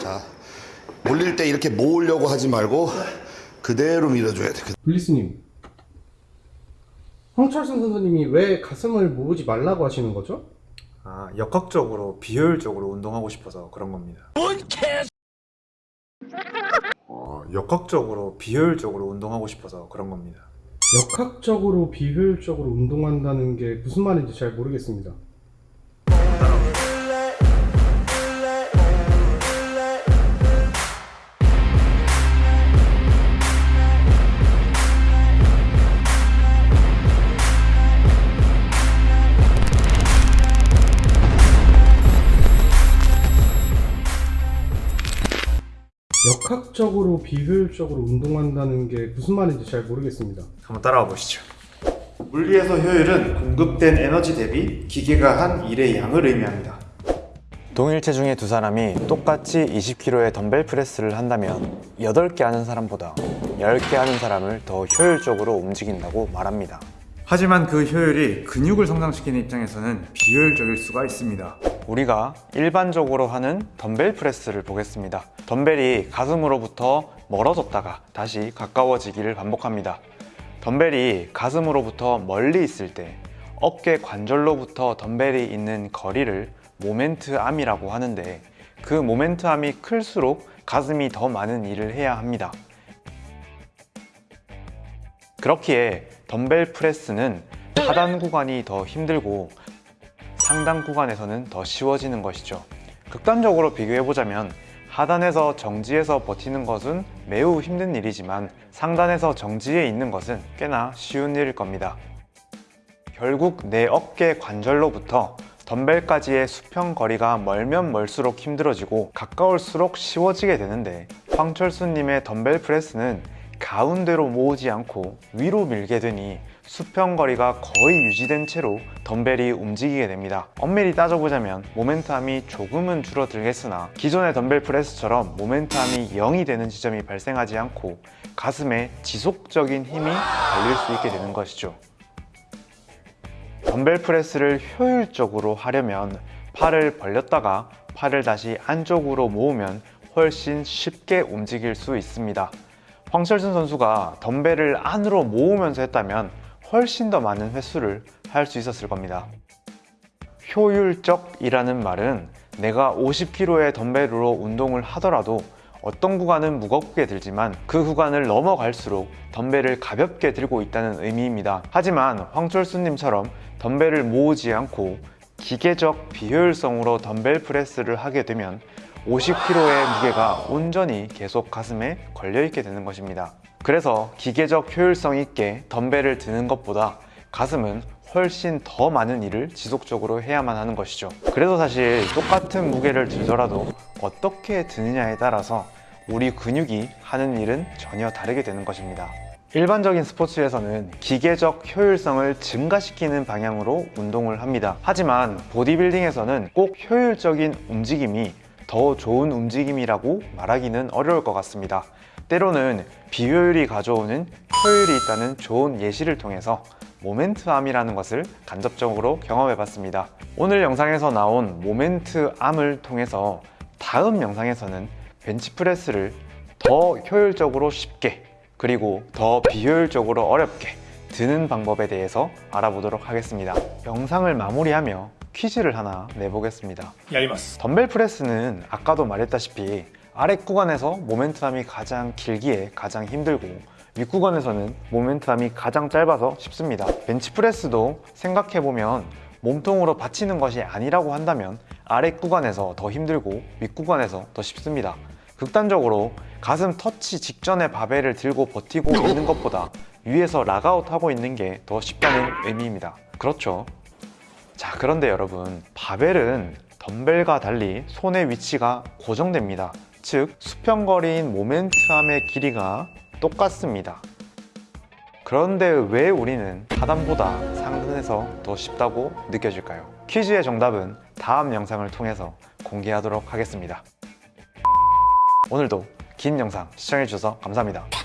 자, 몰릴 때 이렇게 모으려고 하지 말고 그대로 밀어줘야 돼. 블리스님 황철순 선수님이 왜 가슴을 모으지 말라고 하시는 거죠? 아, 역학적으로 비효율적으로 운동하고 싶어서 그런 겁니다. 어, 역학적으로 비효율적으로 운동하고 싶어서 그런 겁니다. 역학적으로 비효율적으로 운동한다는 게 무슨 말인지 잘 모르겠습니다. 역학적으로 비효율적으로 운동한다는 게 무슨 말인지 잘 모르겠습니다. 한번 따라와 보시죠. 물리에서 효율은 공급된 에너지 대비 기계가 한 일의 양을 의미합니다. 동일 체중의 두 사람이 똑같이 20kg의 덤벨 프레스를 한다면 8개 하는 사람보다 10개 하는 사람을 더 효율적으로 움직인다고 말합니다. 하지만 그 효율이 근육을 성장시키는 입장에서는 비효율적일 수가 있습니다. 우리가 일반적으로 하는 덤벨 프레스를 보겠습니다. 덤벨이 가슴으로부터 멀어졌다가 다시 가까워지기를 반복합니다. 덤벨이 가슴으로부터 멀리 있을 때 어깨 관절로부터 덤벨이 있는 거리를 moment arm이라고 하는데 그 moment arm이 클수록 가슴이 더 많은 일을 해야 합니다. 그렇기에 덤벨 프레스는 하단 구간이 더 힘들고 상단 구간에서는 더 쉬워지는 것이죠. 극단적으로 비교해보자면 하단에서 정지해서 버티는 것은 매우 힘든 일이지만 상단에서 정지해 있는 것은 꽤나 쉬운 일일 겁니다. 결국 내 어깨 관절로부터 덤벨까지의 수평 거리가 멀면 멀수록 힘들어지고 가까울수록 쉬워지게 되는데 황철수님의 덤벨 프레스는 가운데로 모으지 않고 위로 밀게 되니 수평 거리가 거의 유지된 채로 덤벨이 움직이게 됩니다. 엄밀히 따져보자면 모멘트함이 조금은 줄어들겠으나 기존의 덤벨 프레스처럼 모멘트함이 0이 되는 지점이 발생하지 않고 가슴에 지속적인 힘이 달릴 수 있게 되는 것이죠. 덤벨 프레스를 효율적으로 하려면 팔을 벌렸다가 팔을 다시 안쪽으로 모으면 훨씬 쉽게 움직일 수 있습니다 황철순 선수가 덤벨을 안으로 모으면서 했다면 훨씬 더 많은 횟수를 할 수 있었을 겁니다. 효율적이라는 말은 내가 50kg의 덤벨으로 운동을 하더라도 어떤 구간은 무겁게 들지만 그 구간을 넘어갈수록 덤벨을 가볍게 들고 있다는 의미입니다. 하지만 황철수님처럼 덤벨을 모으지 않고 기계적 비효율성으로 덤벨 프레스를 하게 되면 50kg의 무게가 온전히 계속 가슴에 걸려있게 되는 것입니다. 그래서 기계적 효율성 있게 덤벨을 드는 것보다 가슴은 훨씬 더 많은 일을 지속적으로 해야만 하는 것이죠. 그래서 사실 똑같은 무게를 들더라도 어떻게 드느냐에 따라서 우리 근육이 하는 일은 전혀 다르게 되는 것입니다. 일반적인 스포츠에서는 기계적 효율성을 증가시키는 방향으로 운동을 합니다. 하지만 보디빌딩에서는 꼭 효율적인 움직임이 더 좋은 움직임이라고 말하기는 어려울 것 같습니다. 때로는 비효율이 가져오는 효율이 있다는 좋은 예시를 통해서 모멘트암이라는 것을 간접적으로 경험해 봤습니다. 오늘 영상에서 나온 모멘트암을 통해서 다음 영상에서는 벤치프레스를 더 효율적으로 쉽게 그리고 더 비효율적으로 어렵게 드는 방법에 대해서 알아보도록 하겠습니다. 영상을 마무리하며 퀴즈를 하나 내보겠습니다. 야리마스 덤벨 프레스는 아까도 말했다시피 아래 구간에서 모멘트함이 가장 길기에 가장 힘들고 윗 구간에서는 모멘트함이 가장 짧아서 쉽습니다. 벤치프레스도 생각해보면 몸통으로 받치는 것이 아니라고 한다면 아래 구간에서 더 힘들고 윗 구간에서 더 쉽습니다. 극단적으로 가슴 터치 직전에 바벨을 들고 버티고 있는 것보다 위에서 락아웃 하고 있는 게 더 쉽다는 의미입니다. 그렇죠 자 그런데 여러분 바벨은 덤벨과 달리 손의 위치가 고정됩니다. 즉 수평거리인 모멘트함의 길이가 똑같습니다. 그런데 왜 우리는 하단보다 상단에서 더 쉽다고 느껴질까요? 퀴즈의 정답은 다음 영상을 통해서 공개하도록 하겠습니다. 오늘도 긴 영상 시청해주셔서 감사합니다